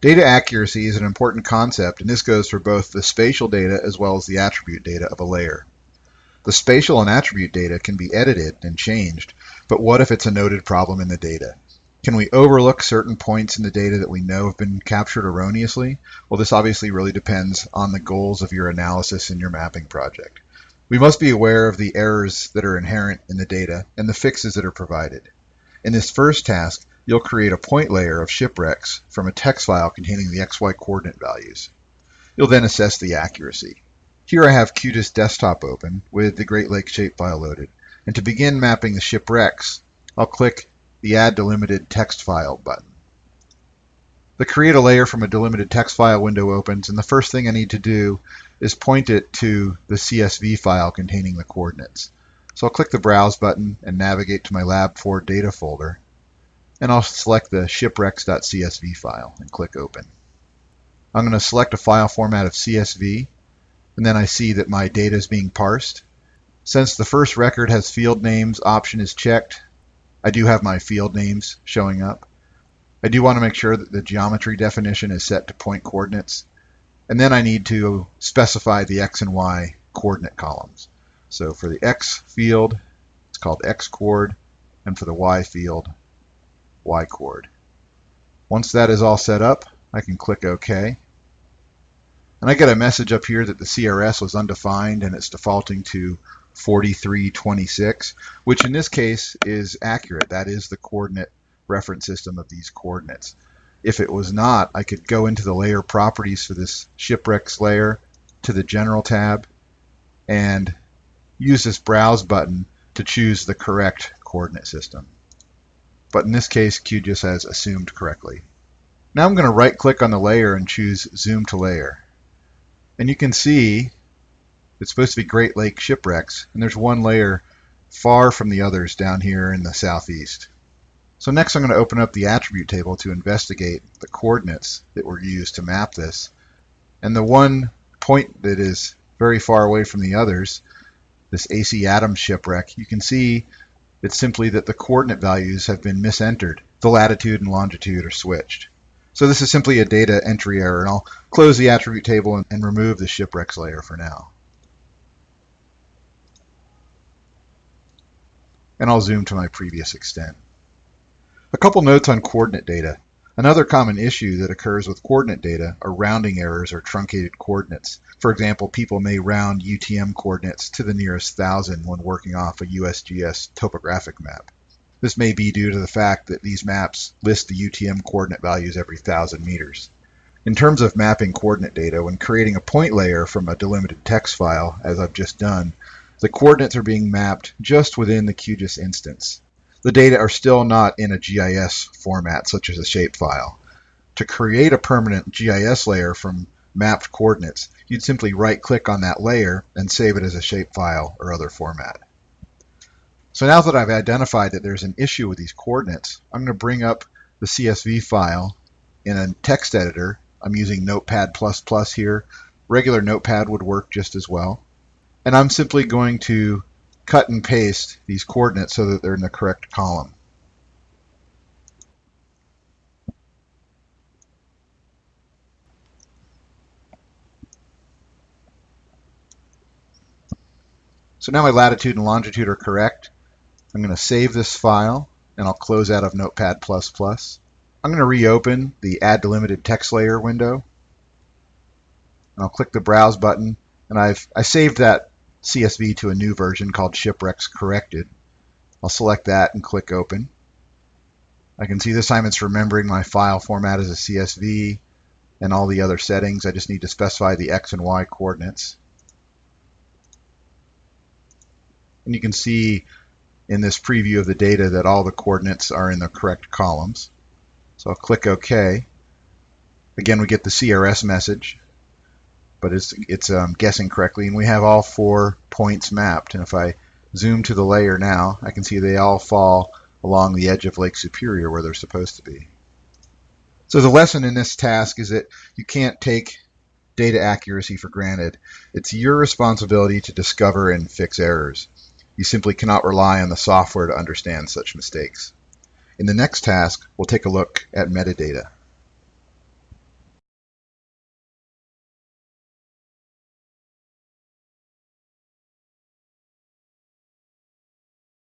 Data accuracy is an important concept, and this goes for both the spatial data as well as the attribute data of a layer. The spatial and attribute data can be edited and changed, but what if it's a noted problem in the data? Can we overlook certain points in the data that we know have been captured erroneously? Well, this obviously really depends on the goals of your analysis in your mapping project. We must be aware of the errors that are inherent in the data and the fixes that are provided. In this first task, you'll create a point layer of shipwrecks from a text file containing the XY coordinate values. You'll then assess the accuracy. Here I have QGIS Desktop open with the Great Lakes shapefile loaded. And to begin mapping the shipwrecks, I'll click the Add Delimited Text File button. The Create a Layer from a Delimited Text File window opens, and the first thing I need to do is point it to the CSV file containing the coordinates. So I'll click the Browse button and navigate to my Lab 4 data folder, and I'll select the shipwrecks.csv file and click Open. I'm going to select a file format of CSV and then I see that my data is being parsed. Since the first record has field names option is checked, I do have my field names showing up. I do want to make sure that the geometry definition is set to point coordinates. And then I need to specify the x and y coordinate columns. So for the x field, it's called x coord, and for the y field, y coord. Once that is all set up, I can click OK. And I get a message up here that the CRS was undefined and it's defaulting to 4326, which in this case is accurate. That is the coordinate reference system of these coordinates. If it was not, I could go into the layer properties for this shipwrecks layer to the general tab and use this browse button to choose the correct coordinate system. But in this case, QGIS has assumed correctly. Now I'm going to right click on the layer and choose zoom to layer. And you can see it's supposed to be Great Lake shipwrecks, and there's one layer far from the others down here in the southeast. So next I'm going to open up the attribute table to investigate the coordinates that were used to map this. And the one point that is very far away from the others, this AC Adams shipwreck, you can see it's simply that the coordinate values have been misentered. The latitude and longitude are switched. So this is simply a data entry error, and I'll close the attribute table and, and remove the shipwrecks layer for now. And I'll zoom to my previous extent. A couple notes on coordinate data. Another common issue that occurs with coordinate data are rounding errors or truncated coordinates. For example, people may round UTM coordinates to the nearest thousand when working off a USGS topographic map. This may be due to the fact that these maps list the UTM coordinate values every thousand meters. In terms of mapping coordinate data, when creating a point layer from a delimited text file, as I've just done, the coordinates are being mapped just within the QGIS instance. The data are still not in a GIS format, such as a shapefile. To create a permanent GIS layer from mapped coordinates, you'd simply right-click on that layer and save it as a shapefile or other format. So now that I've identified that there's an issue with these coordinates, I'm going to bring up the CSV file in a text editor. I'm using Notepad++ here. Regular Notepad would work just as well. And I'm simply going to cut and paste these coordinates so that they're in the correct column. So now my latitude and longitude are correct. I'm going to save this file and I'll close out of Notepad++. I'm going to reopen the Add Delimited Text Layer window. And I'll click the Browse button and I've I saved that CSV to a new version called Shipwrecks Corrected. I'll select that and click Open. I can see this time it's remembering my file format as a CSV and all the other settings. I just need to specify the X and Y coordinates. And you can see in this preview of the data that all the coordinates are in the correct columns. So I'll click OK. Again, we get the CRS message, but it's, it's um, guessing correctly, and we have all four points mapped. And if I zoom to the layer now, I can see they all fall along the edge of Lake Superior where they're supposed to be. So the lesson in this task is that you can't take data accuracy for granted. It's your responsibility to discover and fix errors. You simply cannot rely on the software to understand such mistakes. In the next task, we'll take a look at metadata.